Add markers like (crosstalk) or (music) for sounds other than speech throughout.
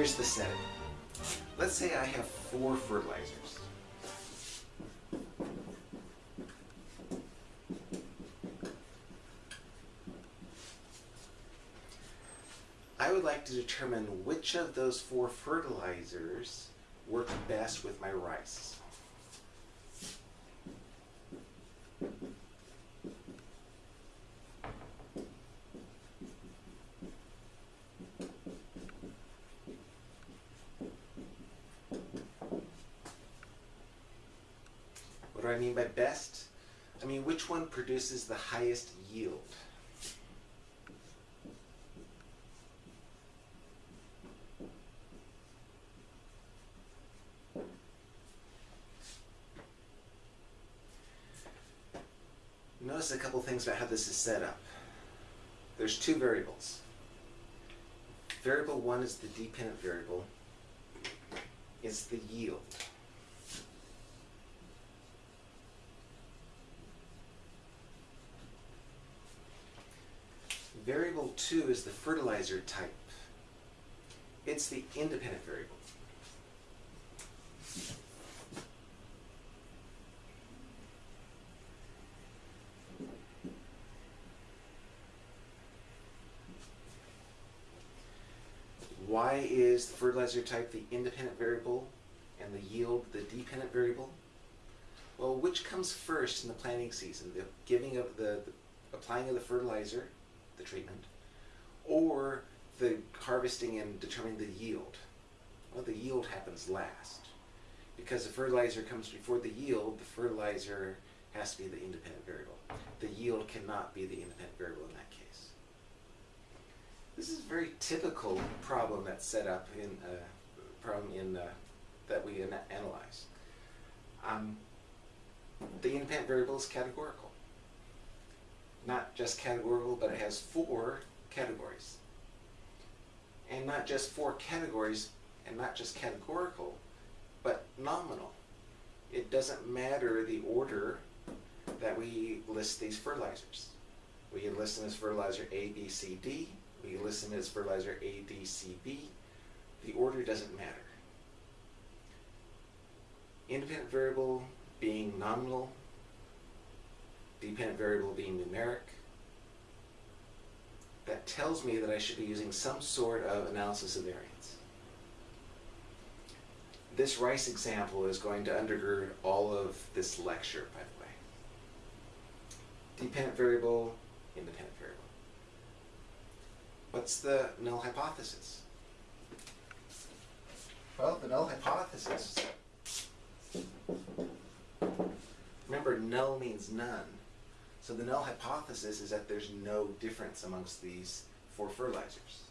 here's the setting. Let's say I have four fertilizers. I would like to determine which of those four fertilizers work best with my rice. What do I mean by best? I mean which one produces the highest yield? Notice a couple things about how this is set up. There's two variables. Variable one is the dependent variable. It's the yield. 2 is the fertilizer type. It's the independent variable. Why is the fertilizer type the independent variable and the yield the dependent variable? Well, which comes first in the planting season? The giving of the, the applying of the fertilizer, the treatment, or the harvesting and determining the yield? Well, the yield happens last. Because the fertilizer comes before the yield, the fertilizer has to be the independent variable. The yield cannot be the independent variable in that case. This is a very typical problem that's set up in uh, problem in uh, that we ana analyze. Um, the independent variable is categorical. Not just categorical, but it has four categories. And not just four categories, and not just categorical, but nominal. It doesn't matter the order that we list these fertilizers. We list them as fertilizer A, B, C, D. We list them as fertilizer A, D, C, B. The order doesn't matter. Independent variable being nominal, dependent variable being numeric. That tells me that I should be using some sort of analysis of variance. This rice example is going to undergird all of this lecture, by the way. Dependent variable, independent variable. What's the null hypothesis? Well, the null hypothesis, remember null means none. So the null hypothesis is that there's no difference amongst these four fertilizers.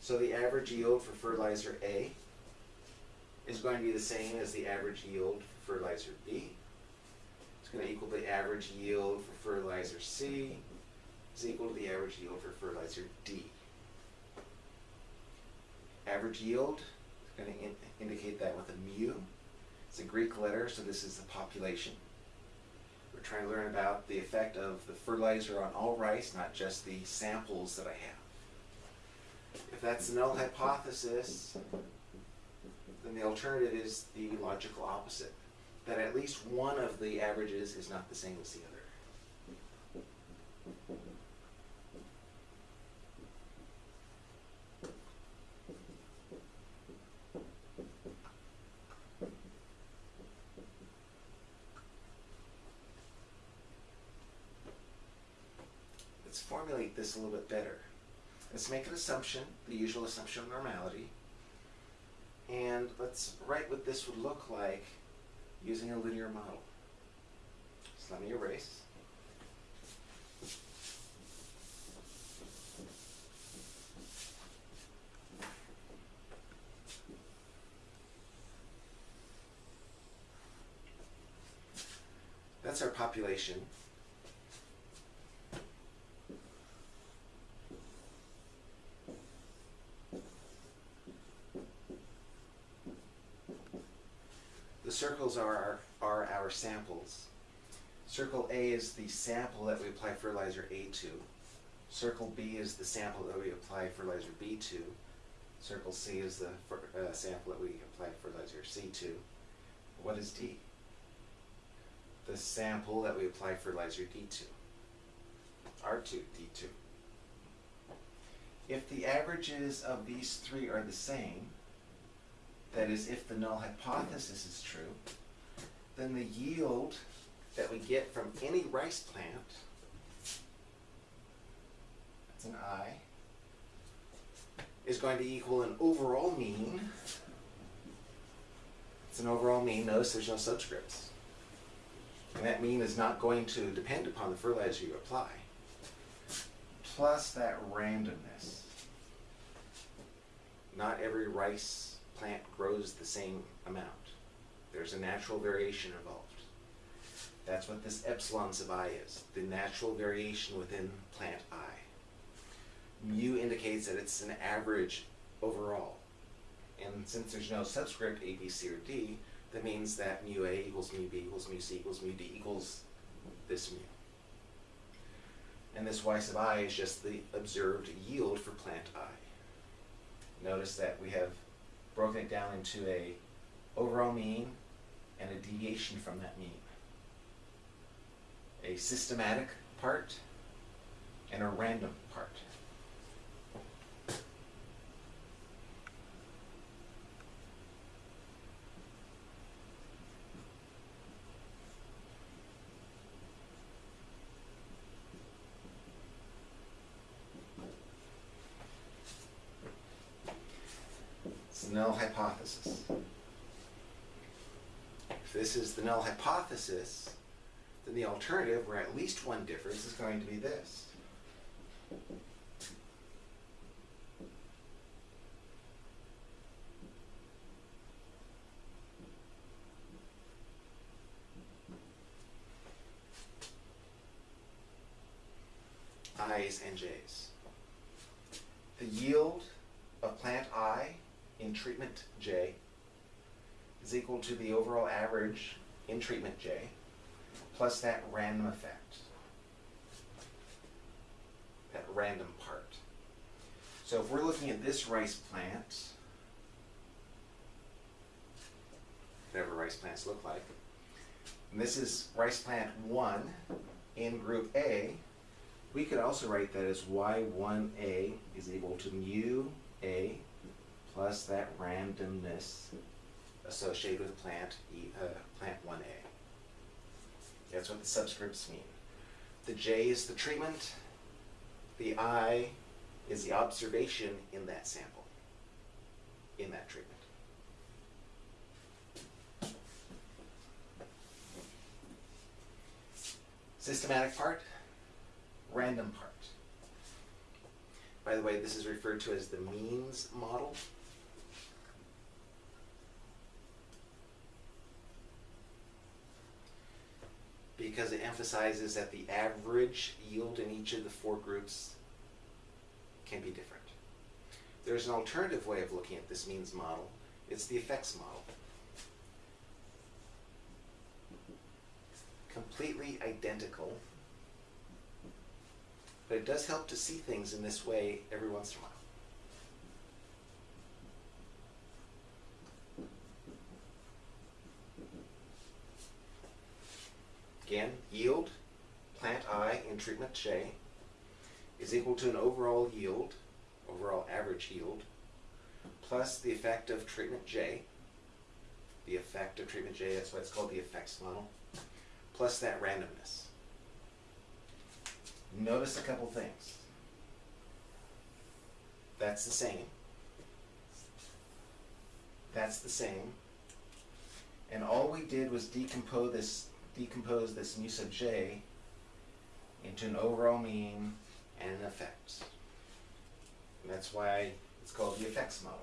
So the average yield for fertilizer A is going to be the same as the average yield for fertilizer B. It's going to equal the average yield for fertilizer C is equal to the average yield for fertilizer D. Average yield is going to in indicate that with a mu. It's a Greek letter, so this is the population. We're trying to learn about the effect of the fertilizer on all rice, not just the samples that I have. If that's the null hypothesis, then the alternative is the logical opposite, that at least one of the averages is not the same as the other. Let's formulate this a little bit better. Let's make an assumption, the usual assumption of normality, and let's write what this would look like using a linear model. So let me erase. That's our population. The circles are our, are our samples. Circle A is the sample that we apply fertilizer A to. Circle B is the sample that we apply fertilizer B to. Circle C is the uh, sample that we apply fertilizer C to. What is D? The sample that we apply fertilizer D to. R2, D2. If the averages of these three are the same, that is, if the null hypothesis is true, then the yield that we get from any rice plant, that's an I, is going to equal an overall mean. It's an overall mean. Notice there's no subscripts. And that mean is not going to depend upon the fertilizer you apply. Plus that randomness. Not every rice plant grows the same amount. There's a natural variation involved. That's what this epsilon sub i is, the natural variation within plant i. Mu indicates that it's an average overall. And since there's no subscript A, B, C, or D, that means that mu A equals mu B equals mu C equals mu D equals this mu. And this y sub i is just the observed yield for plant i. Notice that we have broken it down into a overall mean and a deviation from that mean. A systematic part and a random part. It's the null hypothesis. If this is the null hypothesis, then the alternative, where at least one difference, is going to be this. I's and J's. The yield of plant I in treatment J is equal to the overall average in treatment J plus that random effect, that random part. So if we're looking at this rice plant, whatever rice plants look like, and this is rice plant 1 in group A, we could also write that as y1a is equal to mu a plus that randomness associated with plant e, uh, plant 1a. That's what the subscripts mean. The j is the treatment, the i is the observation in that sample, in that treatment. Systematic part, random part. By the way, this is referred to as the means model. Because it emphasizes that the average yield in each of the four groups can be different. There's an alternative way of looking at this means model. It's the effects model. Completely identical but it does help to see things in this way every once in a while. Again, yield, plant I in treatment J, is equal to an overall yield, overall average yield, plus the effect of treatment J, the effect of treatment J, that's why it's called the effects model, plus that randomness. Notice a couple things. That's the same. That's the same. And all we did was decompose this decompose this mu sub j into an overall mean and an effect. And that's why it's called the effects model.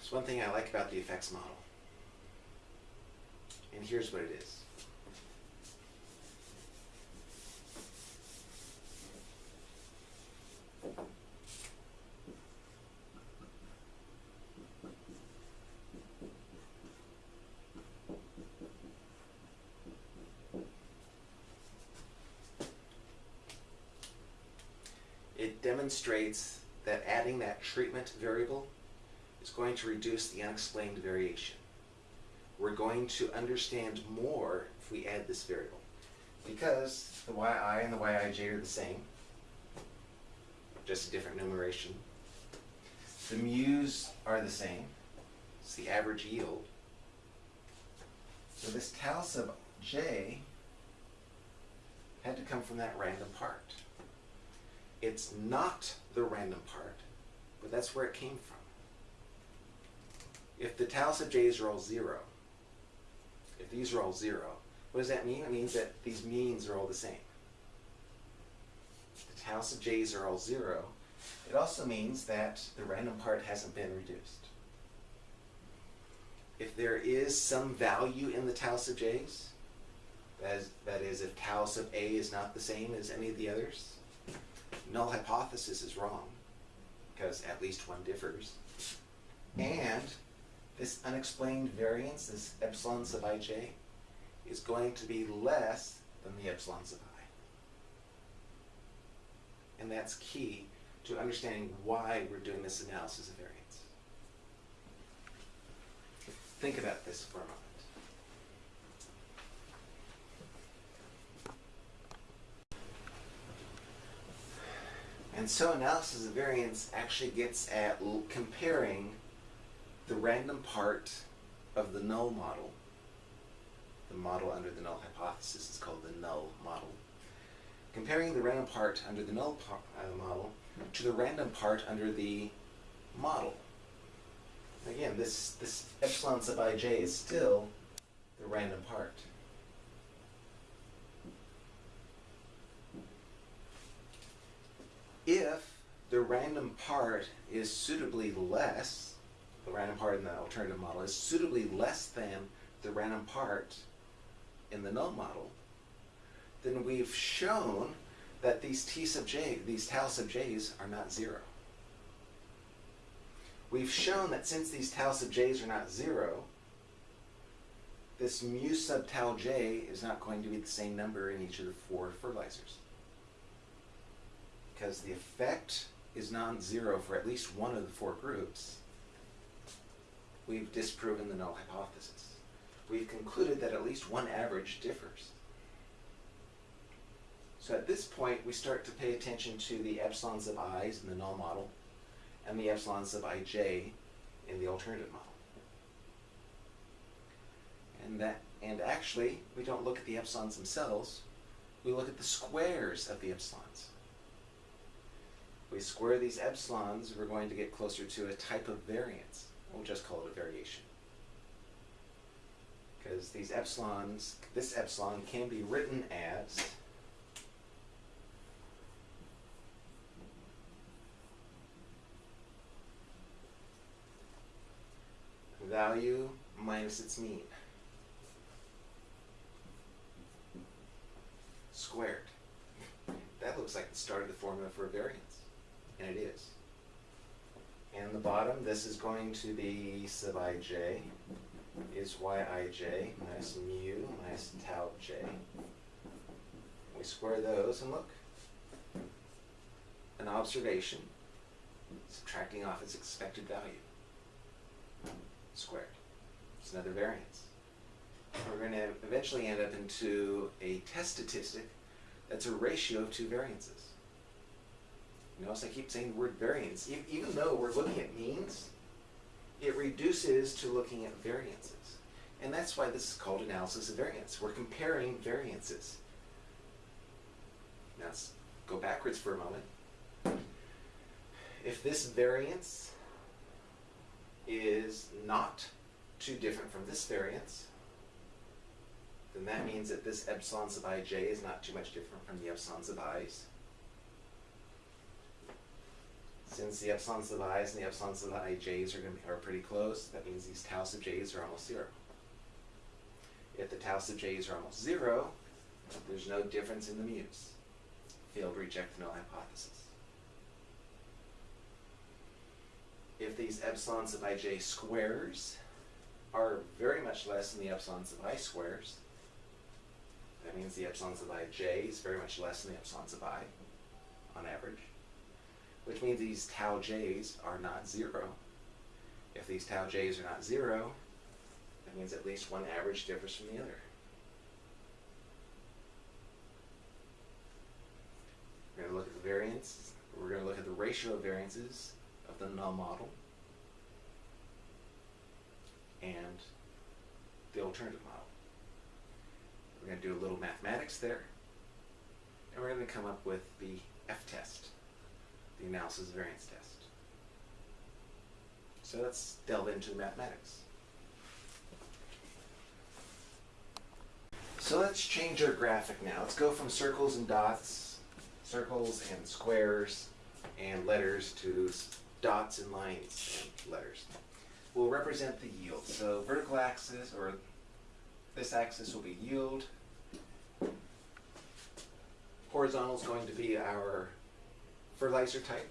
There's one thing I like about the effects model. And here's what it is. That adding that treatment variable is going to reduce the unexplained variation. We're going to understand more if we add this variable. Because the yi and the yij are the same, just a different numeration. The mu's are the same. It's the average yield. So this tau sub j had to come from that random part. It's not the random part, but that's where it came from. If the tau sub j's are all zero, if these are all zero, what does that mean? It means that these means are all the same. If the tau sub j's are all zero, it also means that the random part hasn't been reduced. If there is some value in the tau sub j's, that is, that is if tau sub a is not the same as any of the others, null hypothesis is wrong, because at least one differs. And this unexplained variance, this epsilon sub ij, is going to be less than the epsilon sub i. And that's key to understanding why we're doing this analysis of variance. Think about this for a moment. And so analysis of variance actually gets at comparing the random part of the null model. The model under the null hypothesis is called the null model. Comparing the random part under the null uh, model to the random part under the model. Again, this, this epsilon sub ij is still the random part. If the random part is suitably less, the random part in the alternative model is suitably less than the random part in the null model, then we've shown that these t sub j, these tau sub j's are not zero. We've shown that since these tau sub j's are not zero, this mu sub tau j is not going to be the same number in each of the four fertilizers. Because the effect is non-zero for at least one of the four groups, we've disproven the null hypothesis. We've concluded that at least one average differs. So at this point, we start to pay attention to the epsilons of i's in the null model and the epsilons of ij in the alternative model. And that and actually, we don't look at the epsilons themselves, we look at the squares of the epsilons. We square these epsilons, we're going to get closer to a type of variance. We'll just call it a variation. Because these epsilons, this epsilon can be written as value minus its mean squared. That looks like the start of the formula for a variance, and it is. And the bottom, this is going to be sub ij is yij minus mu minus tau j. We square those and look. An observation, subtracting off its expected value squared. It's another variance. We're going to eventually end up into a test statistic that's a ratio of two variances. Notice I keep saying the word variance. Even though we're looking at means, it reduces to looking at variances. And that's why this is called analysis of variance. We're comparing variances. Now let's go backwards for a moment. If this variance is not too different from this variance, then that means that this epsilon sub ij is not too much different from the epsilon sub i's. Since the epsilon sub i's and the epsilon sub ij's are going to be, are pretty close, that means these tau sub j's are almost zero. If the tau sub j's are almost zero, there's no difference in the mu's. Failed reject the null hypothesis. if these epsilons of ij squares are very much less than the epsilons of i squares, that means the epsilons of ij is very much less than the epsilons of i on average. Which means these tau j's are not zero. If these tau j's are not zero, that means at least one average differs from the other. We're going to look at the variance. We're going to look at the ratio of variances of the null model and the alternative model. We're going to do a little mathematics there, and we're going to come up with the F-test, the analysis variance test. So let's delve into the mathematics. So let's change our graphic now. Let's go from circles and dots, circles and squares and letters to dots and lines and letters. We'll represent the yield. So vertical axis, or this axis will be yield. Horizontal is going to be our fertilizer type.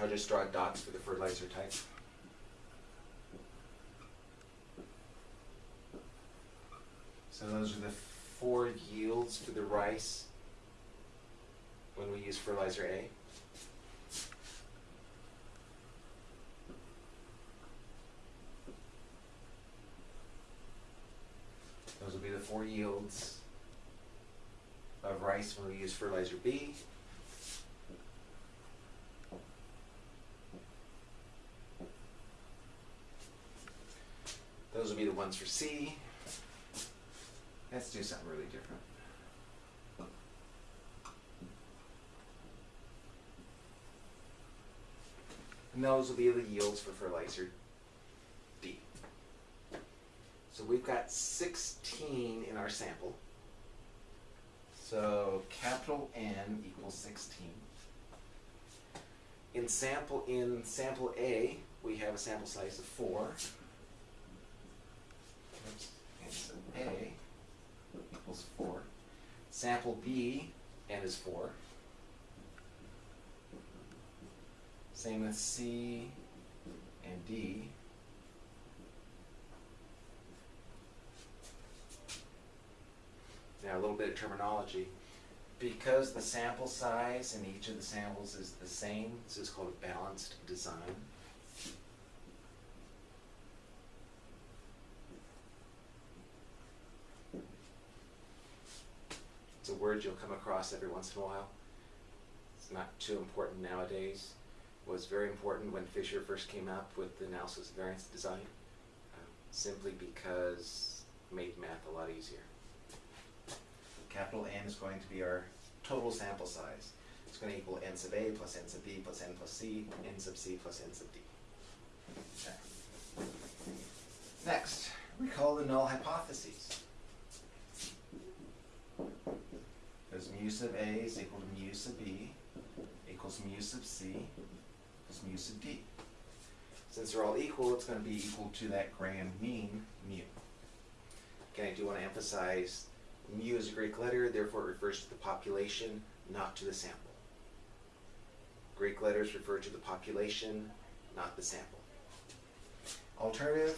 I'll just draw dots for the fertilizer type. So those are the four yields for the rice when we use fertilizer A. Those will be the four yields of rice when we use fertilizer B. Those will be the ones for C. Let's do something really different. And those will be the yields for fertilizer. So we've got 16 in our sample. So capital N equals 16. In sample in sample A, we have a sample size of 4. Oops. And so A equals 4. Sample B, N is 4. Same with C and D. Now, a little bit of terminology. Because the sample size in each of the samples is the same, this is called a balanced design. It's a word you'll come across every once in a while. It's not too important nowadays. It was very important when Fisher first came up with the analysis of variance design, uh, simply because it made math a lot easier. Capital N is going to be our total sample size. It's going to equal n sub A plus n sub B plus n plus C, n sub C plus n sub D. Okay. Next, recall the null hypotheses. There's mu sub A is equal to mu sub B equals mu sub C equals mu sub D. Since they're all equal, it's going to be equal to that grand mean mu. Again, I do want to emphasize mu is a Greek letter, therefore it refers to the population, not to the sample. Greek letters refer to the population, not the sample. Alternative.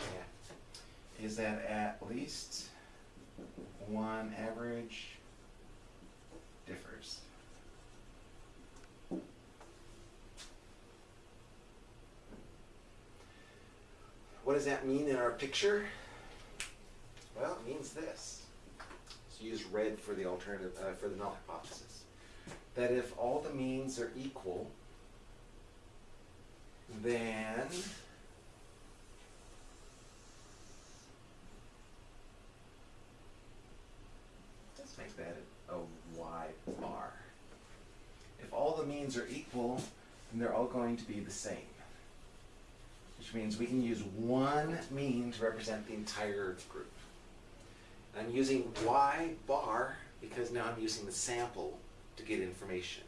Yeah. Is that at least one average differs. What does that mean in our picture? Well, it means this. So use red for the alternative, uh, for the null hypothesis. That if all the means are equal, then let's make that a y bar. If all the means are equal, then they're all going to be the same means we can use one mean to represent the entire group. I'm using y bar because now I'm using the sample to get information.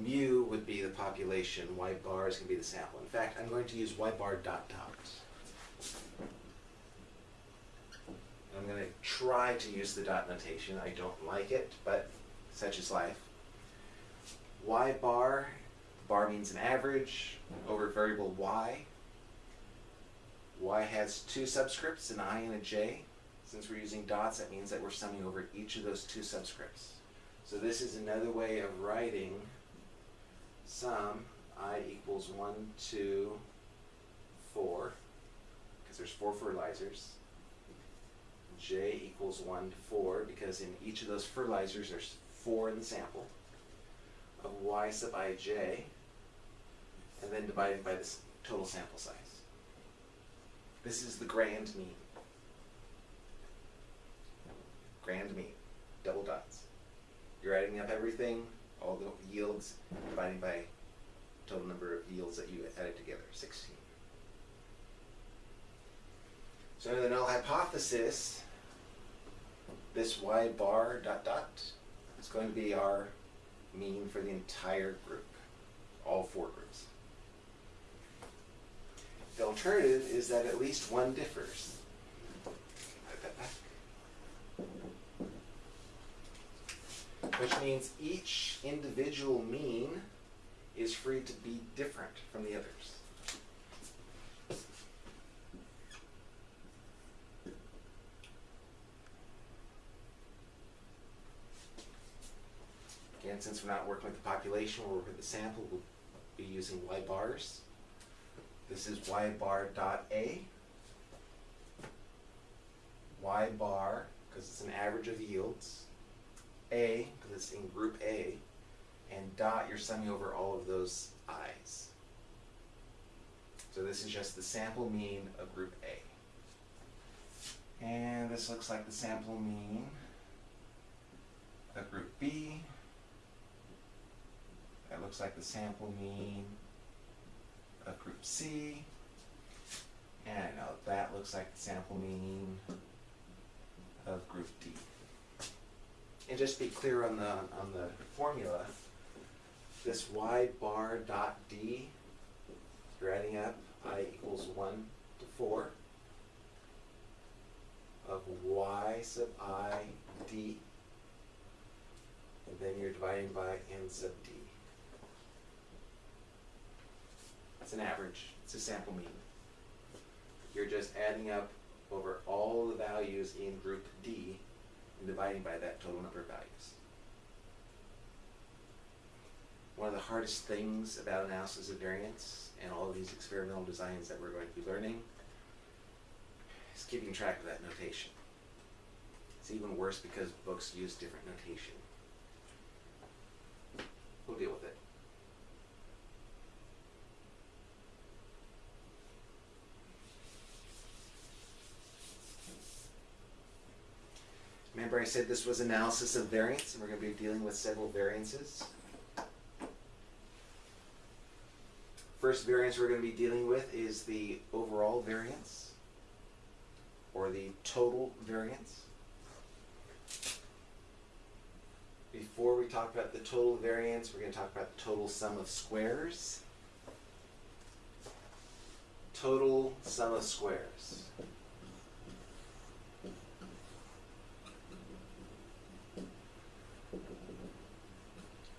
Mu would be the population, y bar is going to be the sample. In fact, I'm going to use y bar dot dot. I'm going to try to use the dot notation. I don't like it, but such is life. y bar bar means an average over variable y. y has two subscripts, an i and a j. Since we're using dots, that means that we're summing over each of those two subscripts. So this is another way of writing sum i equals 1, 2, 4, because there's four fertilizers. j equals 1 to 4, because in each of those fertilizers there's 4 in the sample, of y sub ij, and then divided by this total sample size. This is the grand mean. Grand mean, double dots. You're adding up everything, all the yields, dividing by total number of yields that you added together, 16. So under the null hypothesis, this y bar dot dot is going to be our mean for the entire group, all four groups. The alternative is that at least one differs. Which means each individual mean is free to be different from the others. Again, since we're not working with the population, we're working with the sample, we'll be using y bars. This is y bar dot A. Y bar, because it's an average of yields. A, because it's in group A. And dot, you're summing over all of those i's. So this is just the sample mean of group A. And this looks like the sample mean of group B. That looks like the sample mean of group C. And now that looks like the sample mean of group D. And just to be clear on the on the formula, this y bar dot d, you're adding up i equals one to four of y sub i d, and then you're dividing by n sub d. It's an average, it's a sample mean. You're just adding up over all the values in group D and dividing by that total number of values. One of the hardest things about analysis of variance and all of these experimental designs that we're going to be learning is keeping track of that notation. It's even worse because books use different notation. We'll deal with it. Remember I said this was analysis of variance, and we're going to be dealing with several variances. First variance we're going to be dealing with is the overall variance, or the total variance. Before we talk about the total variance, we're going to talk about the total sum of squares. Total sum of squares.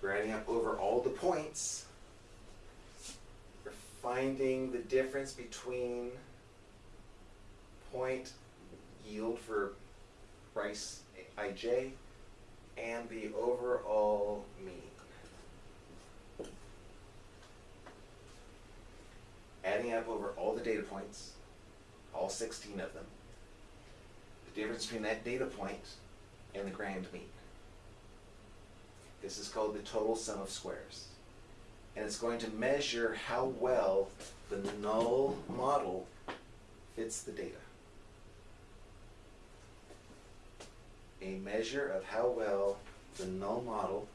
We're adding up over all the points. We're finding the difference between point yield for price ij and the overall mean. Adding up over all the data points, all 16 of them, the difference between that data point and the grand mean. This is called the total sum of squares. And it's going to measure how well the null model fits the data. A measure of how well the null model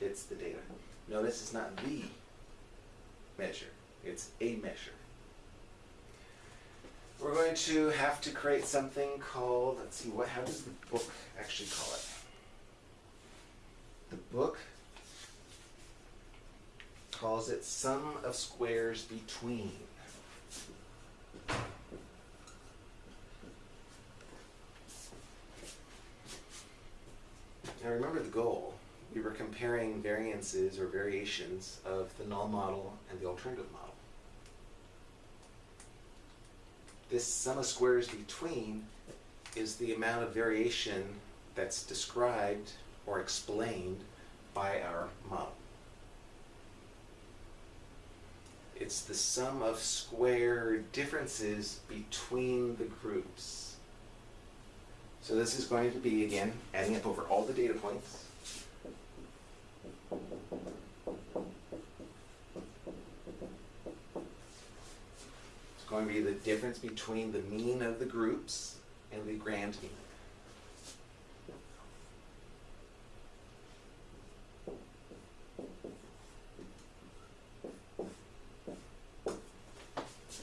fits the data. Notice it's not the measure, it's a measure. We're going to have to create something called, let's see, what, how does the book actually call it? The book calls it sum of squares between. Now remember the goal. we were comparing variances or variations of the null model and the alternative model. This sum of squares between is the amount of variation that's described or explained by our model. It's the sum of square differences between the groups. So this is going to be, again, adding up over all the data points. It's going to be the difference between the mean of the groups and the grand mean.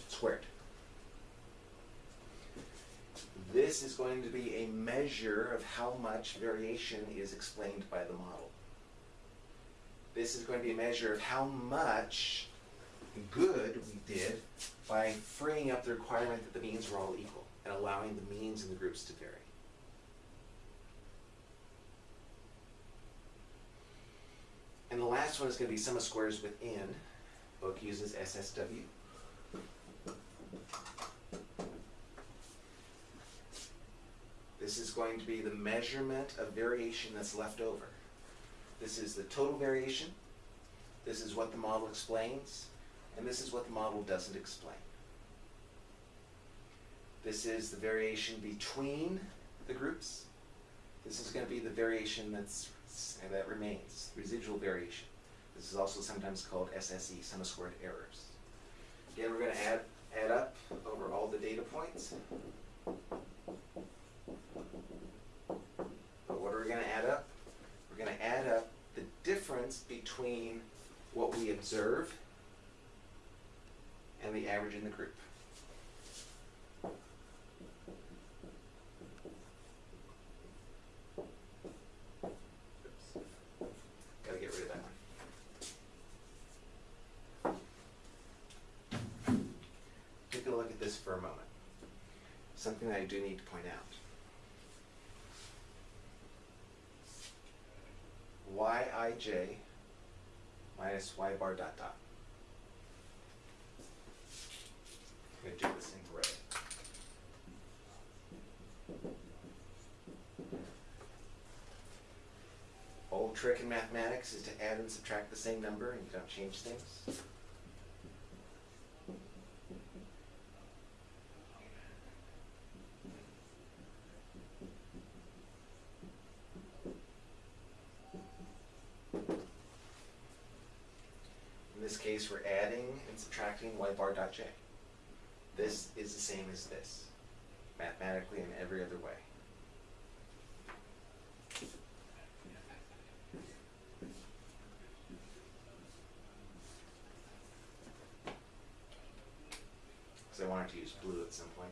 Squared. This is going to be a measure of how much variation is explained by the model. This is going to be a measure of how much good we did by freeing up the requirement that the means were all equal and allowing the means in the groups to vary. And the last one is going to be sum of squares within. Book uses SSW. This is going to be the measurement of variation that's left over. This is the total variation. This is what the model explains. And this is what the model doesn't explain. This is the variation between the groups. This is going to be the variation that's, that remains, residual variation. This is also sometimes called SSE, sum of squared errors. Again, we're going to add, add up over all the data points. But what are we going to add up? We're going to add up the difference between what we observe and the average in the group. Gotta get rid of that. Take a look at this for a moment. Something that I do need to point out. yij minus y bar dot dot. I'm gonna do this in gray. Old trick in mathematics is to add and subtract the same number and you don't change things. In this case, we're adding and subtracting y bar dot j. This is the same as this, mathematically and every other way. Because I wanted to use blue at some point.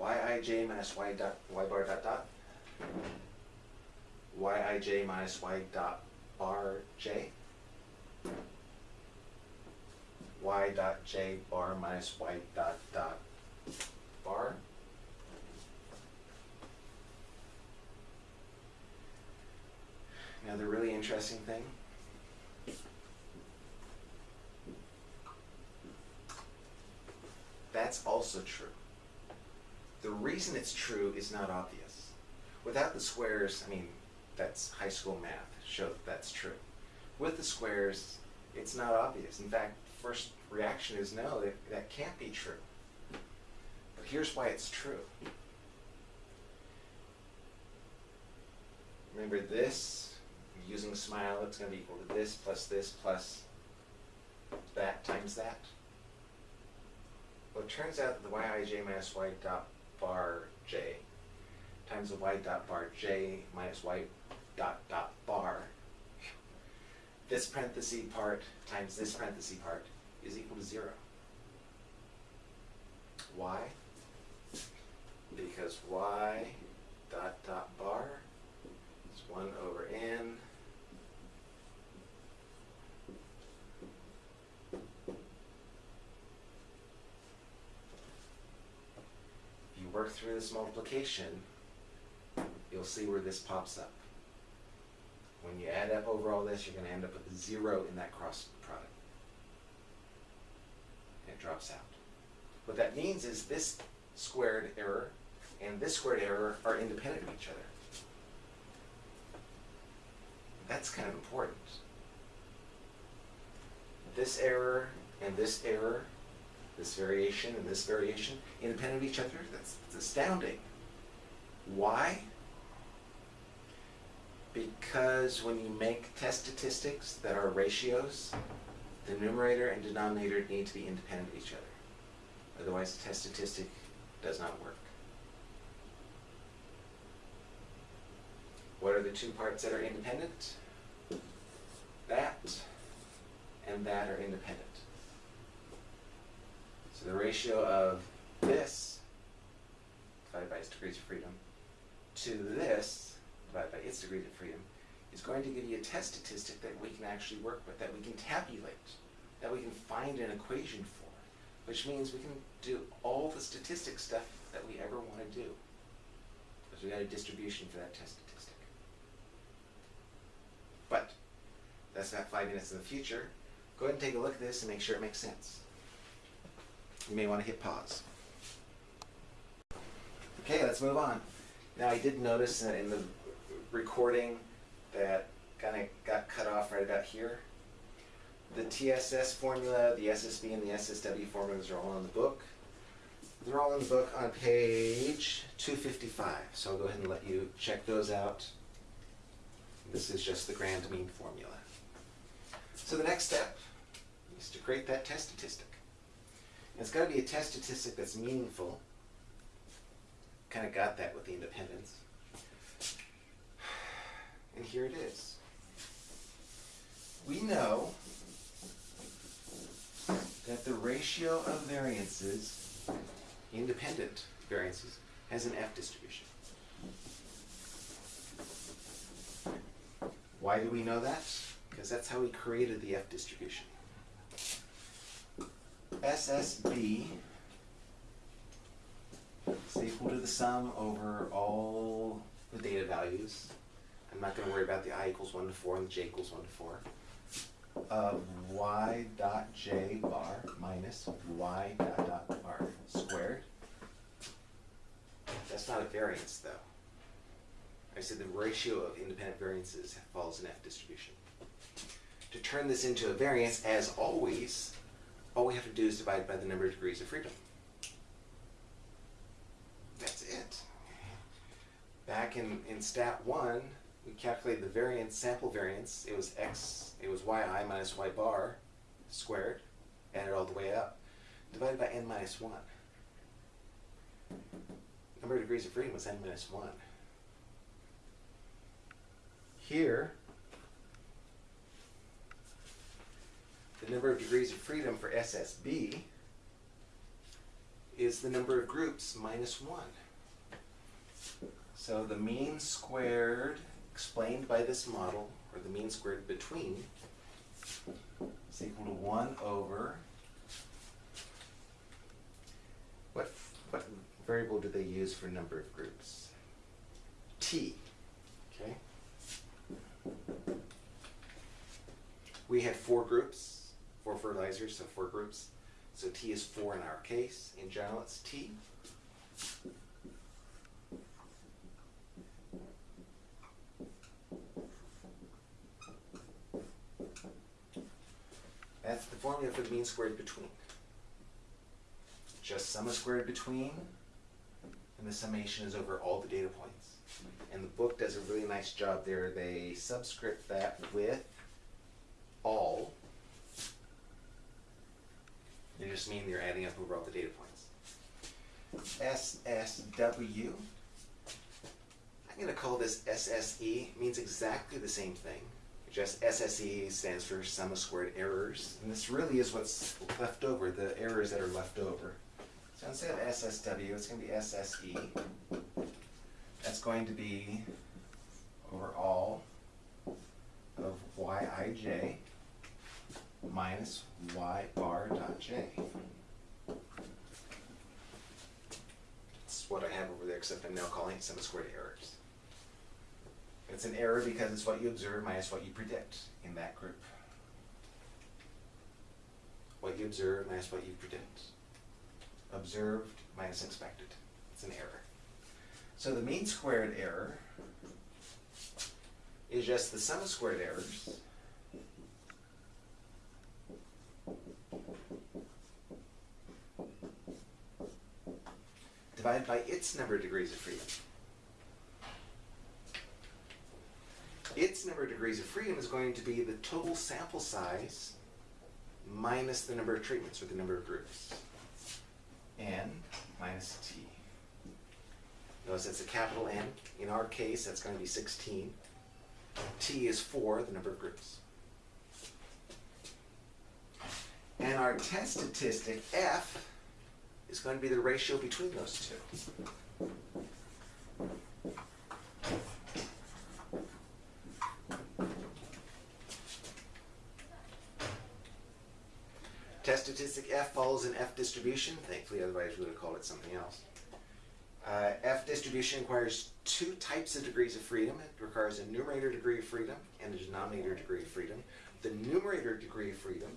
yij minus y dot y bar dot dot. yij minus y dot bar j y dot j bar minus y dot dot bar. Now the really interesting thing. That's also true. The reason it's true is not obvious. Without the squares, I mean, that's high school math, show that that's true. With the squares, it's not obvious. In fact, first reaction is no, that, that can't be true. But here's why it's true. Remember this, using smile, it's going to be equal to this plus this plus that times that. Well, it turns out that the yij minus y dot bar j times the y dot bar j minus y dot dot bar this parenthesis part times this parenthesis part is equal to zero. Why? Because y dot dot bar is one over n If you work through this multiplication, you'll see where this pops up. When you add up over all this, you're going to end up with zero in that cross product. Drops out. What that means is this squared error and this squared error are independent of each other. That's kind of important. This error and this error, this variation and this variation, independent of each other, that's, that's astounding. Why? Because when you make test statistics that are ratios, the numerator and denominator need to be independent of each other. Otherwise, the test statistic does not work. What are the two parts that are independent? That and that are independent. So the ratio of this divided by its degrees of freedom to this divided by its degrees of freedom is going to give you a test statistic that we can actually work with, that we can tabulate, that we can find an equation for, which means we can do all the statistic stuff that we ever want to do. Because we got a distribution for that test statistic. But that's not five minutes in the future. Go ahead and take a look at this and make sure it makes sense. You may want to hit pause. Okay, let's move on. Now I did notice that in the recording that kind of got cut off right about here. The TSS formula, the SSB, and the SSW formulas are all in the book. They're all in the book on page 255. So I'll go ahead and let you check those out. This is just the grand mean formula. So the next step is to create that test statistic. And it's got to be a test statistic that's meaningful. Kind of got that with the independence. And here it is. We know that the ratio of variances, independent variances, has an F distribution. Why do we know that? Because that's how we created the F distribution. SSB is equal to the sum over all the data values. I'm not going to worry about the i equals 1 to 4 and the j equals 1 to 4 of y dot j bar minus y dot dot bar squared. That's not a variance though. I said the ratio of independent variances follows an F distribution. To turn this into a variance, as always, all we have to do is divide by the number of degrees of freedom. That's it. Back in, in stat one, we calculated the variance, sample variance. It was x, it was yi minus y bar squared, added all the way up, divided by n minus 1. Number of degrees of freedom was n minus 1. Here, the number of degrees of freedom for SSB is the number of groups minus 1. So the mean squared explained by this model, or the mean squared between, is equal to 1 over, what, what variable do they use for number of groups? T, okay? We had four groups, four fertilizers, so four groups. So T is four in our case. In general, it's T. The formula for the mean squared between. Just sum of squared between, and the summation is over all the data points. And the book does a really nice job there. They subscript that with all. They just mean you're adding up over all the data points. SSW. I'm going to call this SSE. Means exactly the same thing. Just SSE stands for sum of squared errors. And this really is what's left over, the errors that are left over. So instead of SSW, it's going to be SSE. That's going to be over all of Yij minus y bar dot j. That's what I have over there, except I'm now calling it sum of squared errors. It's an error because it's what you observe minus what you predict in that group. What you observe minus what you predict. Observed minus expected. It's an error. So the mean squared error is just the sum of squared errors divided by its number of degrees of freedom. Its number of degrees of freedom is going to be the total sample size minus the number of treatments or the number of groups. N minus T. Notice that's a capital N. In our case, that's going to be 16. T is 4, the number of groups. And our test statistic, F, is going to be the ratio between those two. Test statistic F follows an F distribution. Thankfully, otherwise we would have called it something else. Uh, F distribution requires two types of degrees of freedom. It requires a numerator degree of freedom and a denominator degree of freedom. The numerator degree of freedom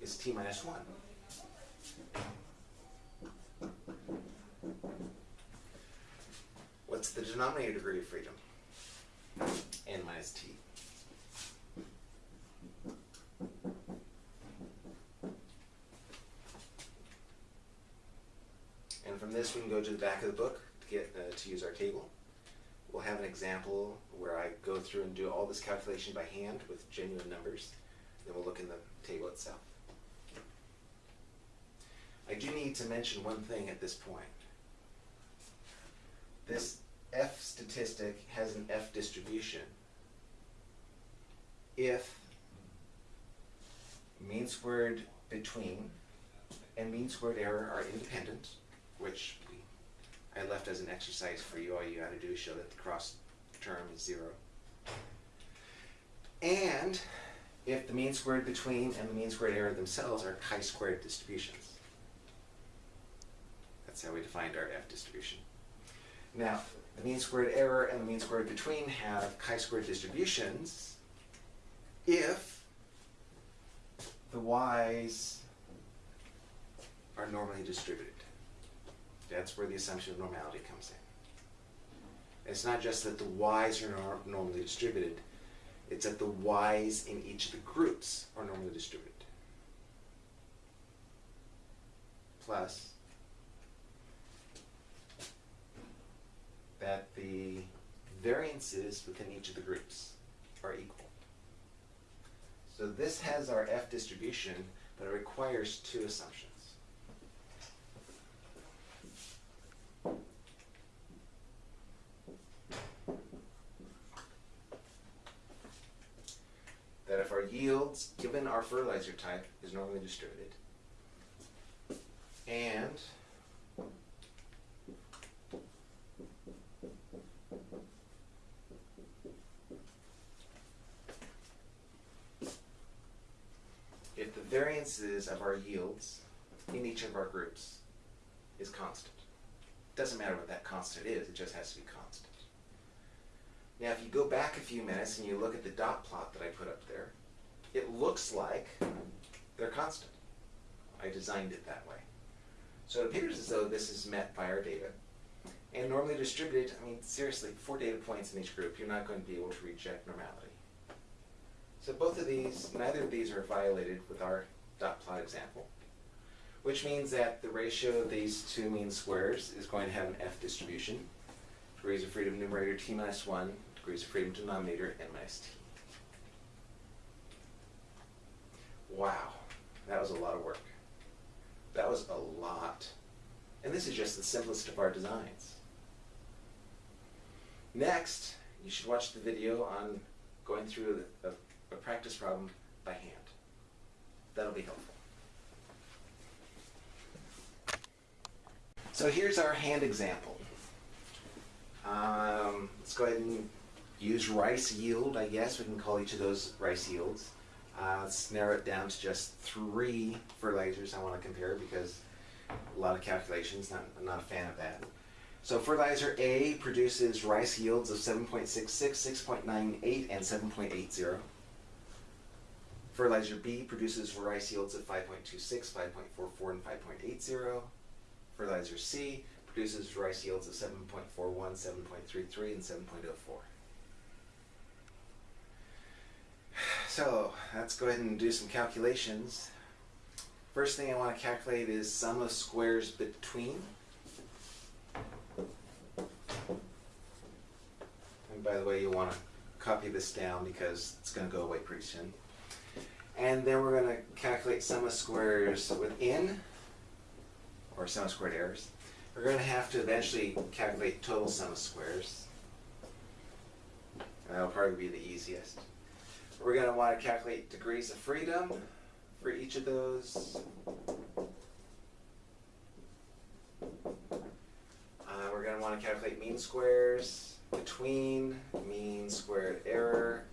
is t minus 1. What's the denominator degree of freedom? n minus t. And from this, we can go to the back of the book to get uh, to use our table. We'll have an example where I go through and do all this calculation by hand with genuine numbers. Then we'll look in the table itself. I do need to mention one thing at this point. This F statistic has an F distribution if mean squared between and mean squared error are independent, which I left as an exercise for you. All you got to do is show that the cross term is zero. And if the mean squared between and the mean squared error themselves are chi-squared distributions. That's how we defined our F distribution. Now, the mean squared error and the mean squared between have chi-squared distributions if the y's are normally distributed. That's where the assumption of normality comes in. It's not just that the y's are nor normally distributed, it's that the y's in each of the groups are normally distributed. Plus that the variances within each of the groups are equal. So this has our F distribution, but it requires two assumptions. That if our yields, given our fertilizer type, is normally distributed, and if the variances of our yields in each of our groups is constant. Doesn't matter what that constant is, it just has to be constant. Now if you go back a few minutes and you look at the dot plot that I put up there, it looks like they're constant. I designed it that way. So it appears as though this is met by our data. And normally distributed, I mean, seriously, four data points in each group, you're not going to be able to reject normality. So both of these, neither of these are violated with our dot plot example, which means that the ratio of these two mean squares is going to have an F distribution. Degrees of freedom numerator t minus 1, degrees of freedom denominator n minus t. Wow, that was a lot of work. That was a lot. And this is just the simplest of our designs. Next, you should watch the video on going through a, a practice problem by hand. That'll be helpful. So here's our hand example. Um, let's go ahead and use rice yield, I guess. We can call each of those rice yields. Uh, let's narrow it down to just three fertilizers I want to compare because a lot of calculations, not, I'm not a fan of that. So fertilizer A produces rice yields of 7.66, 6.98, and 7.80. Fertilizer B produces rice yields of 5.26, 5.44, and 5.80. Fertilizer C produces rice yields of 7.41, 7.33, and 7.04. So let's go ahead and do some calculations. First thing I want to calculate is sum of squares between. And by the way, you'll want to copy this down because it's going to go away pretty soon. And then we're going to calculate sum of squares within, or sum of squared errors. We're going to have to eventually calculate total sum of squares. And that'll probably be the easiest. We're going to want to calculate degrees of freedom for each of those. Uh, we're going to want to calculate mean squares between mean squared error,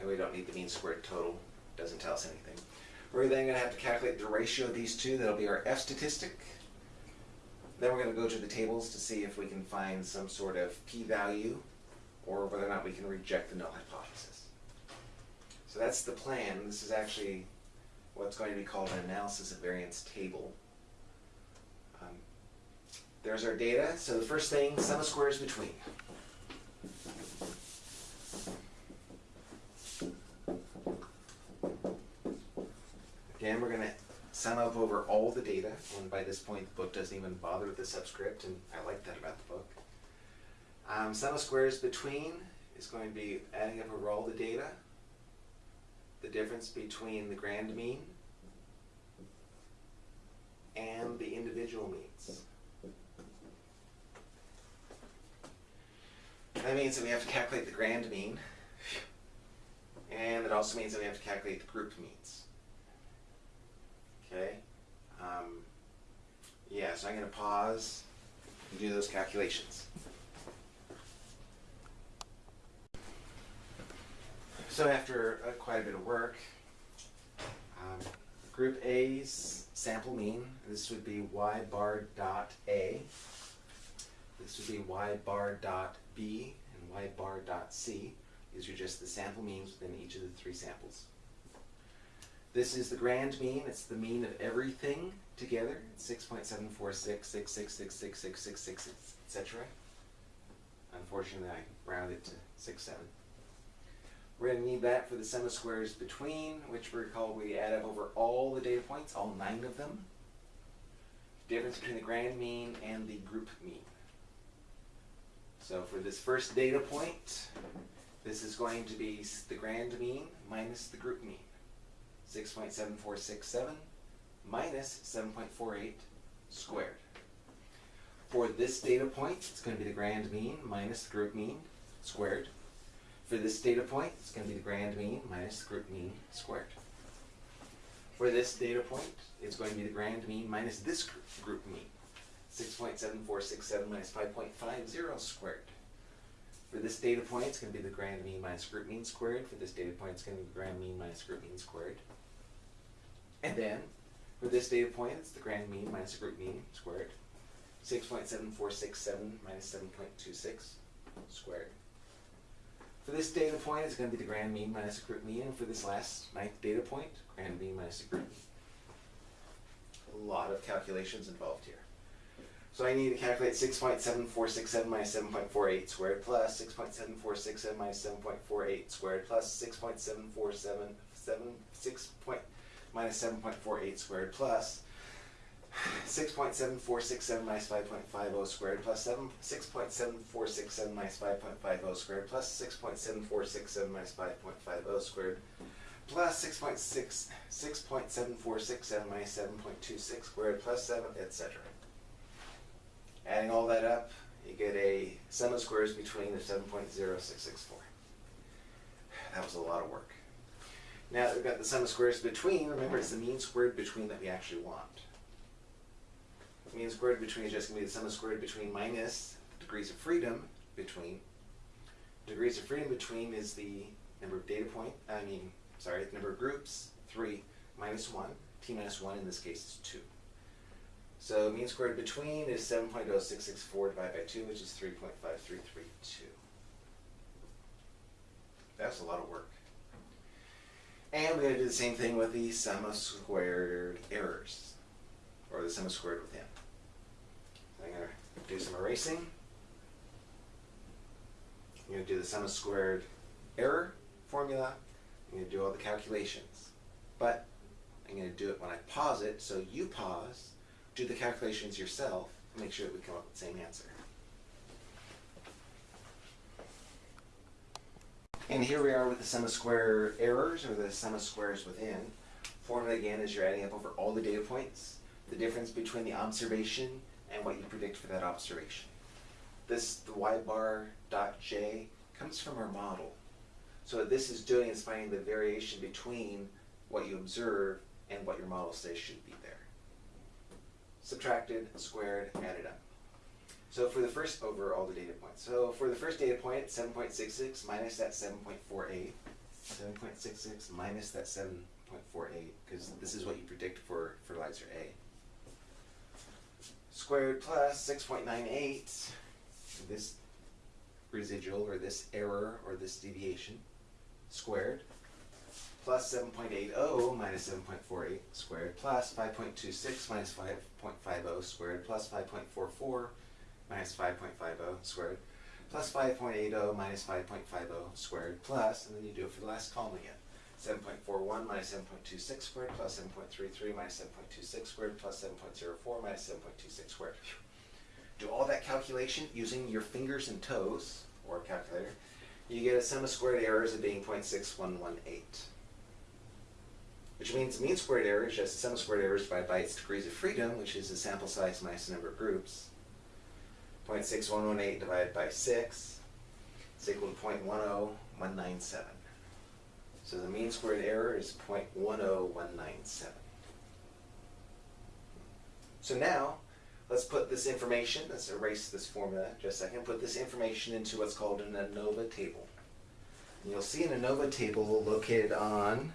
and we don't need the mean squared total, doesn't tell us anything. We're then going to have to calculate the ratio of these two, that'll be our F statistic. Then we're going to go to the tables to see if we can find some sort of p-value or whether or not we can reject the null hypothesis. So that's the plan. This is actually what's going to be called an analysis of variance table. Um, there's our data. So the first thing, sum of squares between. Again, we're going to sum up over all the data, and by this point the book doesn't even bother with the subscript, and I like that about the book. Um, sum of squares between is going to be adding up over all the data, the difference between the grand mean and the individual means. That means that we have to calculate the grand mean, and it also means that we have to calculate the group means. Okay? Um, yeah, so I'm going to pause and do those calculations. So after uh, quite a bit of work, um, group A's sample mean, this would be y bar dot A. This would be y bar dot B and y bar dot C. These are just the sample means within each of the three samples. This is the grand mean. It's the mean of everything together. It's 6.746, 6666666, etc. Unfortunately, I rounded to 6, 7. We're going to need that for the sum of squares between, which we recall we add up over all the data points, all nine of them. Difference between the grand mean and the group mean. So for this first data point, this is going to be the grand mean minus the group mean. 6.7467 minus 7.48 squared. For this data point, it's going to be the grand mean minus the group mean squared. For this data point, it's going to be the grand mean minus the group mean squared. For this data point, it's going to be the grand mean minus this group mean. 6.7467 minus 5.50 squared. For this data point, it's going to be the grand mean minus group mean squared. For this data point, it's going to be the grand mean minus group mean squared. And then, for this data point, it's the grand mean minus the group mean squared. 6.7467 minus 7.26 squared. For this data point, it's going to be the grand mean minus the group mean. And for this last ninth data point, grand mean minus the group mean. A lot of calculations involved here. So I need to calculate 6.7467 minus 7.48 squared plus 6.7467 minus 7.48 squared plus 6.747 6 point, minus 7.48 squared plus 6.7467 minus 5.50 squared plus 7, 6.7467 minus 5.50 squared plus 6.7467 minus 5.50 squared plus 6.6 6.7467 minus 7.26 squared plus 7, etc. Adding all that up, you get a sum of squares between the 7.0664. That was a lot of work. Now that we've got the sum of squares between, remember it's the mean squared between that we actually want. Mean squared between is just going to be the sum of squared between minus degrees of freedom between. Degrees of freedom between is the number of data point, I mean, sorry, the number of groups, 3 minus 1. T minus 1 in this case is 2. So mean squared between is 7.0664 divided by 2, which is 3.5332. That's a lot of work. And we're going to do the same thing with the sum of squared errors, or the sum of squared within. I'm going to do some erasing. I'm going to do the sum of squared error formula. I'm going to do all the calculations. But I'm going to do it when I pause it, so you pause, do the calculations yourself, and make sure that we come up with the same answer. And here we are with the sum of square errors, or the sum of squares within. Formula again is you're adding up over all the data points, the difference between the observation and what you predict for that observation. This, the y bar dot j, comes from our model. So what this is doing is finding the variation between what you observe and what your model says should be there. Subtracted, squared, added up. So for the first, over all the data points. So for the first data point, 7.66 minus that 7.48. 7.66 minus that 7.48, because this is what you predict for fertilizer A. Squared plus 6.98, this residual, or this error, or this deviation, squared, plus 7.80 minus 7.48 squared, plus 5.26 minus 5.50 squared, plus 5.44 minus 5.50 squared, plus 5.80 minus 5.50 squared, plus, and then you do it for the last column again. 7.41 minus 7.26 squared, plus 7.33 minus 7.26 squared, plus 7.04 minus 7.26 squared. Do all that calculation using your fingers and toes, or calculator, you get a sum of squared errors of being 0.6118. Which means mean squared error is just the sum of squared errors divided by its degrees of freedom, which is the sample size minus the number of groups. 0.6118 divided by 6 is equal to 0.10197. So the mean squared error is 0.10197. So now, let's put this information, let's erase this formula just a second, put this information into what's called an ANOVA table. And you'll see an ANOVA table located on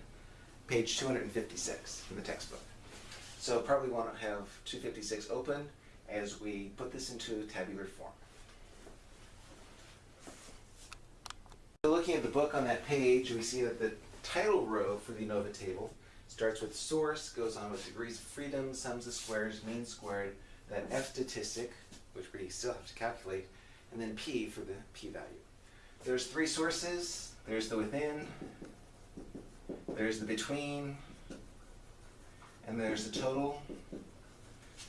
page 256 in the textbook. So probably want to have 256 open as we put this into tabular form. Looking at the book on that page, we see that the title row for the ANOVA table starts with source, goes on with degrees of freedom, sums of squares, mean squared, that F statistic, which we still have to calculate, and then P for the p-value. There's three sources. There's the within, there's the between, and there's the total.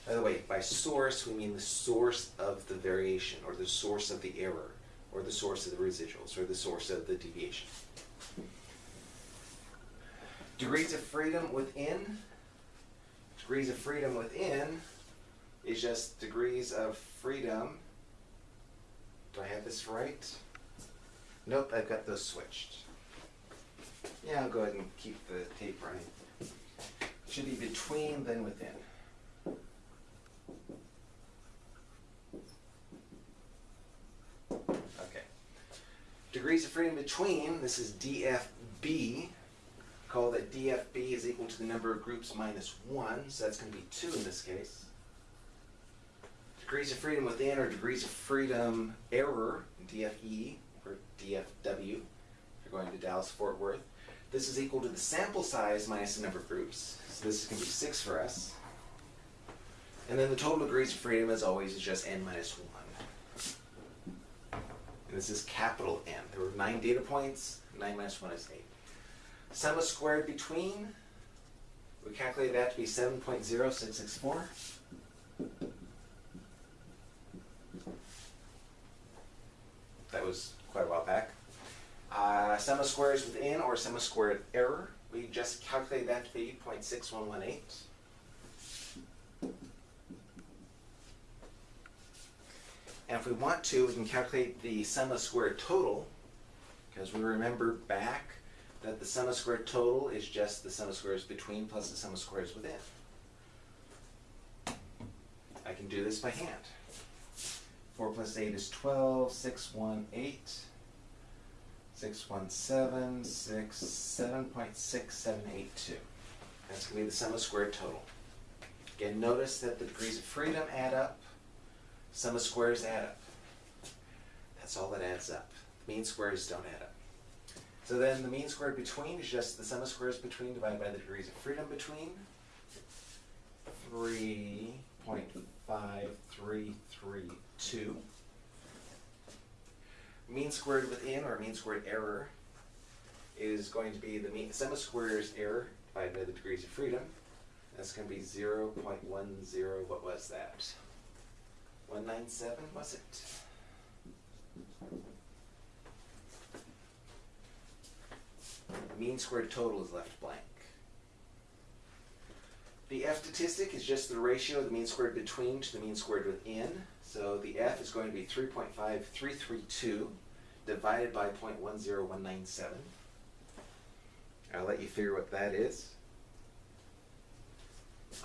By the way, by source, we mean the source of the variation, or the source of the error, or the source of the residuals, or the source of the deviation. Degrees of freedom within, degrees of freedom within is just degrees of freedom. Do I have this right? Nope, I've got those switched. Yeah, I'll go ahead and keep the tape running. Should be between, then within. Okay. Degrees of freedom between, this is DFB. Call that DFB is equal to the number of groups minus 1, so that's going to be 2 in this case. Degrees of freedom within or degrees of freedom error, DFE or DFW, if you're going to Dallas Fort Worth. This is equal to the sample size minus the number of groups. So this is going to be 6 for us. And then the total degrees of freedom, as always, is just n minus 1. And this is capital N. There were 9 data points. 9 minus 1 is 8. Sum of squared between, we calculated that to be 7.0664. That was quite a while back. Uh, sum of squares within or sum of squared error, we just calculated that to be 0.6118. And if we want to, we can calculate the sum of squared total, because we remember back that the sum of squared total is just the sum of squares between plus the sum of squares within. I can do this by hand. 4 plus 8 is 12, 6, 1, 8, 6, 1, 7, 6, 7.6782. That's going to be the sum of squared total. Again, notice that the degrees of freedom add up, sum of squares add up. That's all that adds up. The mean squares don't add up. So then the mean squared between is just the sum of squares between divided by the degrees of freedom between. 3.5332. Mean squared within, or mean squared error, is going to be the mean sum of squares error divided by the degrees of freedom. That's going to be 0.10, what was that? 197, was it? Mean squared total is left blank. The F statistic is just the ratio of the mean squared between to the mean squared within. So the F is going to be 3.5332 divided by 0.10197. I'll let you figure what that is.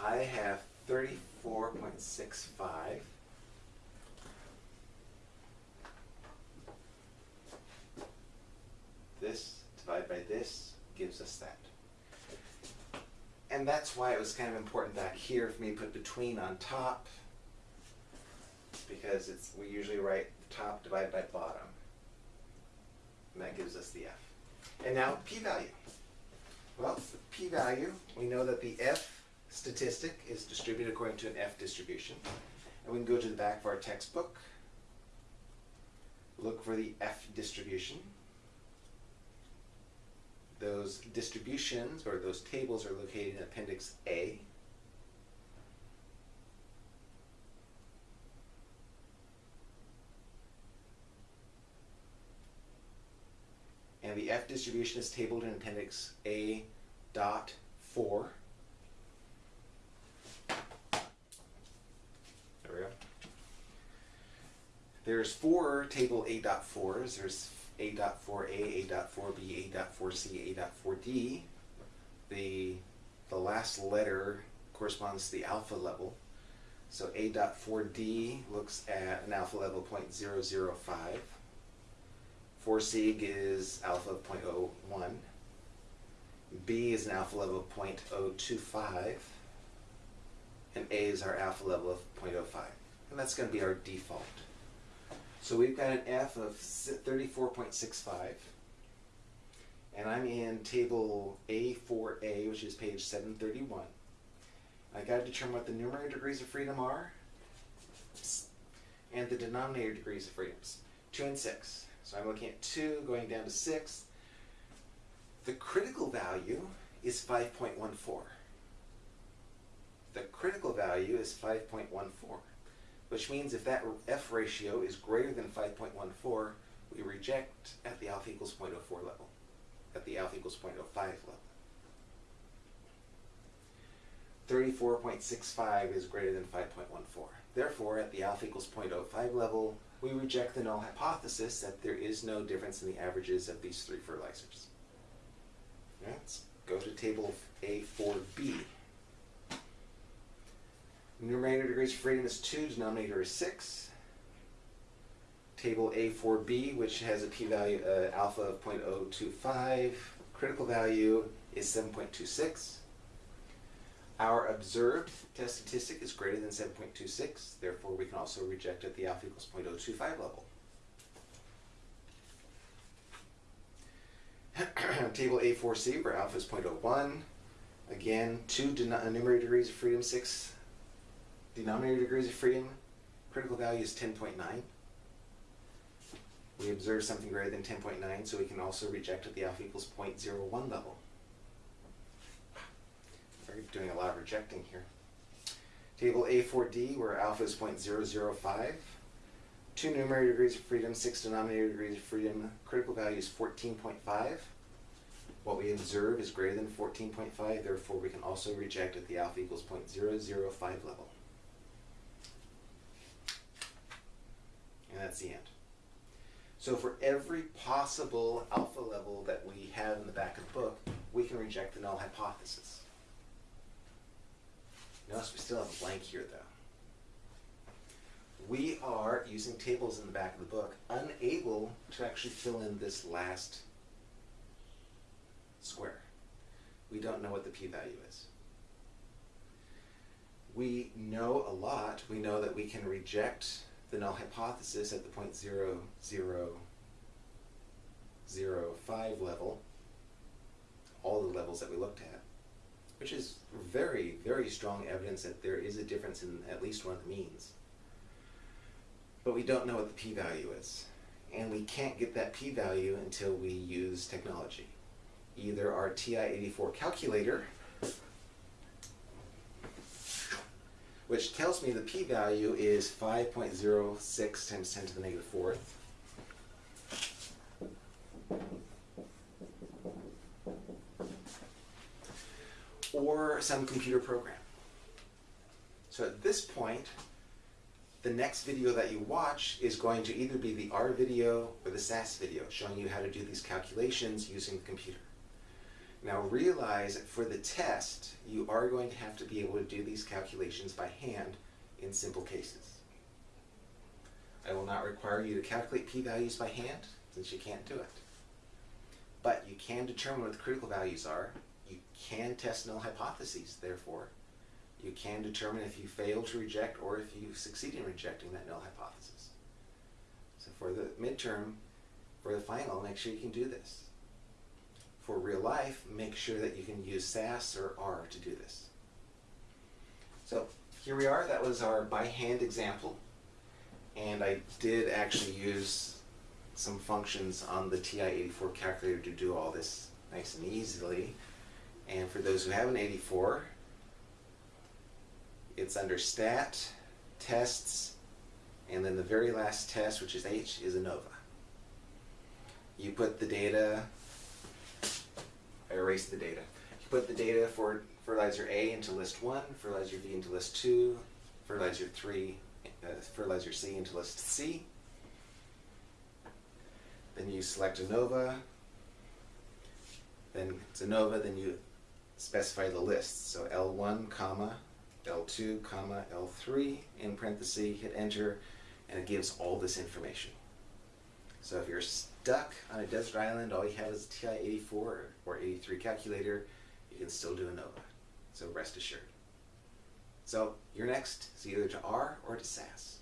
I have 34.65. This divided by this gives us that. And that's why it was kind of important that here for me put between on top because it's we usually write top divided by bottom. And that gives us the F. And now p-value. Well, the p-value, we know that the F statistic is distributed according to an F distribution. And we can go to the back of our textbook, look for the F distribution. Those distributions, or those tables, are located in Appendix A. And the F distribution is tabled in Appendix A dot 4. There we go. There's four table A dot 4s. There's A dot 4A, A dot 4B, A dot 4C, A dot 4D. The, the last letter corresponds to the alpha level. So A dot 4D looks at an alpha level of 0.005. 4 sig is alpha of 0.01. B is an alpha level of 0.025. And A is our alpha level of 0.05. And that's going to be our default. So we've got an F of 34.65. And I'm in table A4A, which is page 731. I got to determine what the numerator degrees of freedom are and the denominator degrees of freedoms, 2 and 6. So I'm looking at 2 going down to 6. The critical value is 5.14. The critical value is 5.14, which means if that F ratio is greater than 5.14, we reject at the alpha equals 0.04 level, at the alpha equals 0.05 level. 34.65 is greater than 5.14. Therefore, at the alpha equals 0.05 level, we reject the null hypothesis that there is no difference in the averages of these three fertilizers. Let's go to table A4B. Numerator degrees of freedom is 2, denominator is 6. Table A4B, which has a p-value uh, alpha of 0.025, critical value is 7.26. Our observed test statistic is greater than 7.26, therefore we can also reject at the alpha equals 0.025 level. (clears throat) Table A4C where alpha is 0.01. Again, 2 numerator degrees of freedom, 6 denominator degrees of freedom. Critical value is 10.9. We observe something greater than 10.9, so we can also reject at the alpha equals 0.01 level. We're doing a lot of rejecting here. Table A4D, where alpha is 0.005. Two numerator degrees of freedom, six denominator degrees of freedom. Critical value is 14.5. What we observe is greater than 14.5, therefore we can also reject at the alpha equals 0.005 level. And that's the end. So for every possible alpha level that we have in the back of the book, we can reject the null hypothesis. Notice we still have a blank here though. We are, using tables in the back of the book, unable to actually fill in this last square. We don't know what the p-value is. We know a lot. We know that we can reject the null hypothesis at the point zero zero zero five level, all the levels that we looked at, which is very, very strong evidence that there is a difference in at least one of the means. But we don't know what the p-value is. And we can't get that p-value until we use technology. Either our TI-84 calculator, which tells me the p-value is 5.06 times 10 to the negative fourth, or some computer program. So at this point, the next video that you watch is going to either be the R video or the SAS video showing you how to do these calculations using the computer. Now realize for the test, you are going to have to be able to do these calculations by hand in simple cases. I will not require you to calculate p-values by hand since you can't do it. But you can determine what the critical values are. You can test null hypotheses, therefore. You can determine if you fail to reject or if you succeed in rejecting that null hypothesis. So for the midterm, for the final, make sure you can do this. For real life, make sure that you can use SAS or R to do this. So here we are, that was our by hand example. And I did actually use some functions on the TI-84 calculator to do all this nice and easily. And for those who have an 84, it's under stat, tests, and then the very last test, which is H, is ANOVA. You put the data, I the data. You put the data for fertilizer A into list 1, fertilizer B into list 2, fertilizer 3, uh, fertilizer C into list C. Then you select ANOVA, then it's ANOVA, then you specify the list. So L1, comma, L2, comma, L3, in parentheses, hit enter, and it gives all this information. So if you're stuck on a desert island, all you have is a TI-84 or 83 calculator, you can still do ANOVA. So rest assured. So your next is either to R or to SAS.